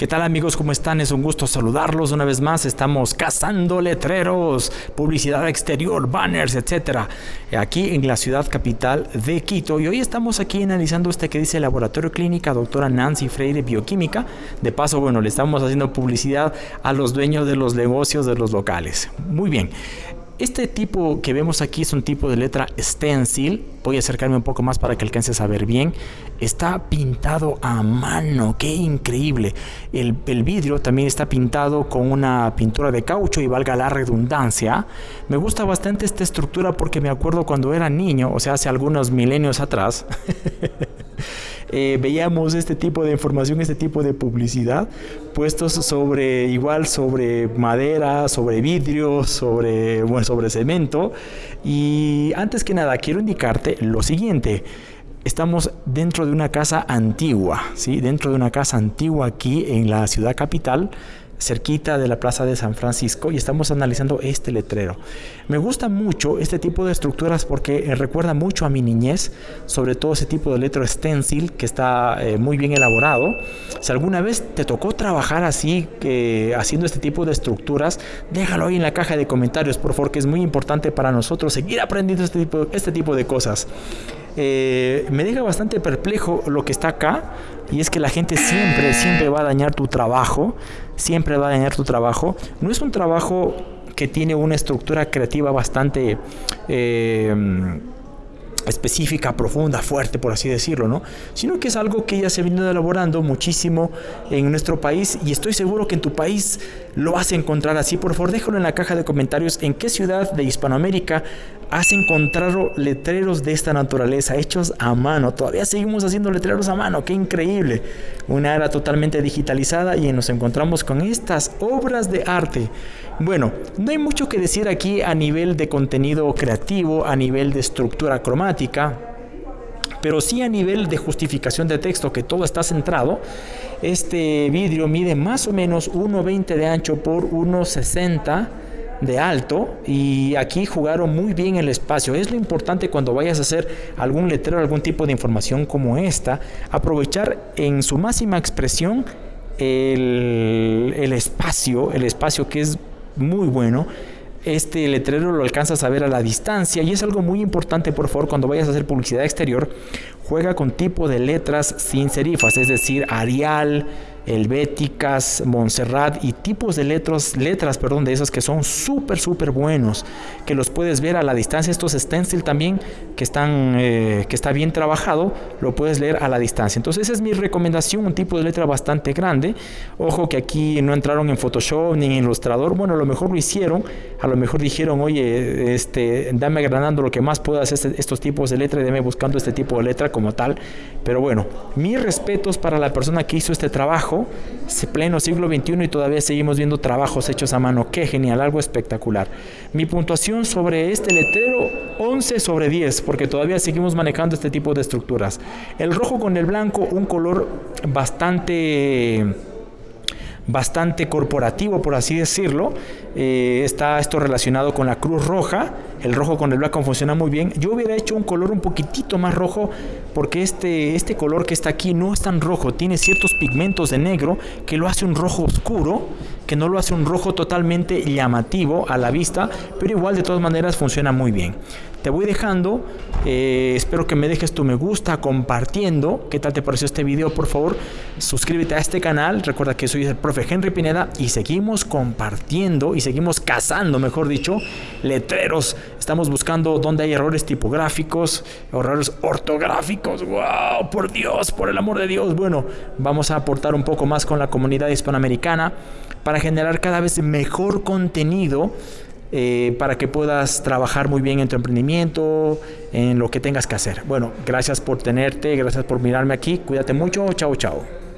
¿Qué tal amigos? ¿Cómo están? Es un gusto saludarlos una vez más. Estamos cazando letreros, publicidad exterior, banners, etcétera, aquí en la ciudad capital de Quito. Y hoy estamos aquí analizando este que dice Laboratorio Clínica Doctora Nancy Freire Bioquímica. De paso, bueno, le estamos haciendo publicidad a los dueños de los negocios de los locales. Muy bien. Este tipo que vemos aquí es un tipo de letra stencil. Voy a acercarme un poco más para que alcances a ver bien. Está pintado a mano, qué increíble. El, el, vidrio también está pintado con una pintura de caucho y valga la redundancia. Me gusta bastante esta estructura porque me acuerdo cuando era niño, o sea, hace algunos milenios atrás. eh, veíamos este tipo de información, este tipo de publicidad puestos sobre igual sobre madera, sobre vidrio, sobre bueno, sobre cemento y antes que nada quiero indicarte lo siguiente. Estamos dentro de una casa antigua, ¿sí? dentro de una casa antigua aquí en la ciudad capital cerquita de la Plaza de San Francisco y estamos analizando este letrero. Me gusta mucho este tipo de estructuras porque recuerda mucho a mi niñez, sobre todo ese tipo de letra stencil que está eh, muy bien elaborado. Si alguna vez te tocó trabajar así, eh, haciendo este tipo de estructuras, déjalo ahí en la caja de comentarios, por favor, que es muy importante para nosotros seguir aprendiendo este tipo, este tipo de cosas. Eh, me deja bastante perplejo lo que está acá y es que la gente siempre, siempre va a dañar tu trabajo, siempre va a dañar tu trabajo. No es un trabajo que tiene una estructura creativa bastante... Eh, específica, profunda, fuerte, por así decirlo, ¿no? Sino que es algo que ya se venido elaborando muchísimo en nuestro país y estoy seguro que en tu país lo vas a encontrar así. Por favor, déjalo en la caja de comentarios en qué ciudad de Hispanoamérica has encontrado letreros de esta naturaleza hechos a mano. Todavía seguimos haciendo letreros a mano, qué increíble. Una era totalmente digitalizada y nos encontramos con estas obras de arte. Bueno, no hay mucho que decir aquí a nivel de contenido creativo, a nivel de estructura cromática, pero sí a nivel de justificación de texto, que todo está centrado. Este vidrio mide más o menos 1,20 de ancho por 1,60 de alto y aquí jugaron muy bien el espacio. Es lo importante cuando vayas a hacer algún letrero, algún tipo de información como esta, aprovechar en su máxima expresión el, el espacio, el espacio que es muy bueno este letrero lo alcanzas a ver a la distancia. Y es algo muy importante, por favor, cuando vayas a hacer publicidad exterior, juega con tipo de letras sin serifas, es decir, Arial, helvéticas, Montserrat y tipos de letras, letras perdón, de esas que son súper, súper buenos, que los puedes ver a la distancia. Estos stencil también, que, están, eh, que está bien trabajado, lo puedes leer a la distancia. Entonces esa es mi recomendación, un tipo de letra bastante grande. Ojo que aquí no entraron en Photoshop ni en Illustrator. Bueno, a lo mejor lo hicieron, a lo mejor dijeron, oye, este, dame agranando lo que más puedas este, estos tipos de letra y dame buscando este tipo de letra como tal. Pero bueno, mis respetos para la persona que hizo este trabajo pleno siglo XXI y todavía seguimos viendo trabajos hechos a mano. Qué genial, algo espectacular. Mi puntuación sobre este letrero, 11 sobre 10, porque todavía seguimos manejando este tipo de estructuras. El rojo con el blanco, un color bastante bastante corporativo, por así decirlo. Eh, está esto relacionado con la Cruz Roja. El rojo con el blanco funciona muy bien. Yo hubiera hecho un color un poquitito más rojo porque este, este color que está aquí no es tan rojo. Tiene ciertos pigmentos de negro que lo hace un rojo oscuro, que no lo hace un rojo totalmente llamativo a la vista, pero igual de todas maneras funciona muy bien. Te voy dejando, eh, espero que me dejes tu me gusta compartiendo. ¿Qué tal te pareció este video? Por favor, suscríbete a este canal. Recuerda que soy el profe Henry Pineda y seguimos compartiendo y seguimos cazando, mejor dicho, letreros. Estamos buscando dónde hay errores tipográficos, errores ortográficos. ¡Wow! Por Dios, por el amor de Dios. Bueno, vamos a aportar un poco más con la comunidad hispanoamericana para generar cada vez mejor contenido eh, para que puedas trabajar muy bien en tu emprendimiento, en lo que tengas que hacer. Bueno, gracias por tenerte, gracias por mirarme aquí, cuídate mucho, chao, chao.